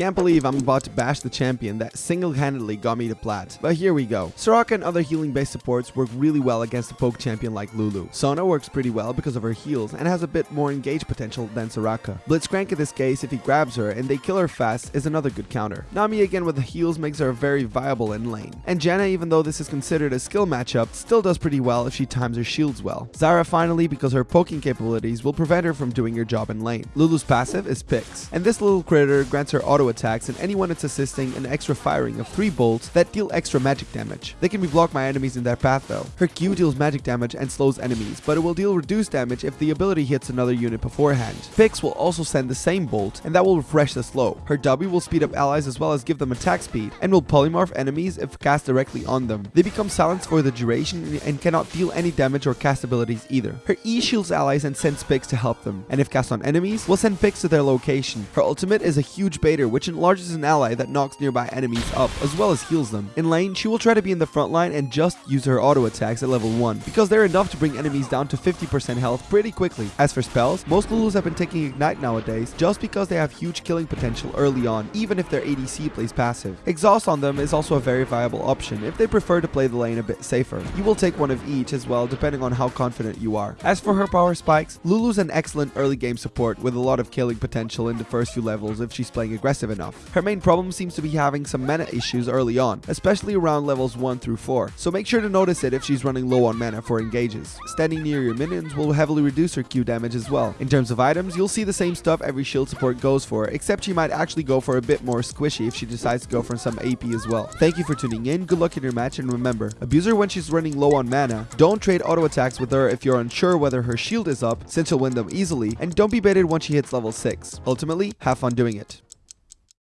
Can't believe I'm about to bash the champion that single-handedly got me to plat. But here we go. Soraka and other healing-based supports work really well against a poke champion like Lulu. Sona works pretty well because of her heals and has a bit more engage potential than Soraka. Blitzcrank in this case, if he grabs her and they kill her fast, is another good counter. Nami again with the heals makes her very viable in lane. And Janna, even though this is considered a skill matchup, still does pretty well if she times her shields well. Zyra finally, because her poking capabilities will prevent her from doing her job in lane. Lulu's passive is Pix, and this little critter grants her auto attacks and anyone it's assisting an extra firing of 3 bolts that deal extra magic damage. They can be blocked by enemies in their path though. Her Q deals magic damage and slows enemies, but it will deal reduced damage if the ability hits another unit beforehand. Pix will also send the same bolt, and that will refresh the slow. Her W will speed up allies as well as give them attack speed, and will polymorph enemies if cast directly on them. They become silenced for the duration and cannot deal any damage or cast abilities either. Her E shields allies and sends Pix to help them, and if cast on enemies, will send Pix to their location. Her ultimate is a huge baiter which enlarges an ally that knocks nearby enemies up as well as heals them. In lane, she will try to be in the front line and just use her auto attacks at level 1 because they're enough to bring enemies down to 50% health pretty quickly. As for spells, most Lulus have been taking Ignite nowadays just because they have huge killing potential early on even if their ADC plays passive. Exhaust on them is also a very viable option if they prefer to play the lane a bit safer. You will take one of each as well depending on how confident you are. As for her power spikes, Lulu's an excellent early game support with a lot of killing potential in the first few levels if she's playing enough. Her main problem seems to be having some mana issues early on, especially around levels 1 through 4, so make sure to notice it if she's running low on mana for engages. Standing near your minions will heavily reduce her Q damage as well. In terms of items, you'll see the same stuff every shield support goes for, except she might actually go for a bit more squishy if she decides to go for some AP as well. Thank you for tuning in, good luck in your match, and remember, abuse her when she's running low on mana, don't trade auto attacks with her if you're unsure whether her shield is up, since you'll win them easily, and don't be baited once she hits level 6. Ultimately, have fun doing it.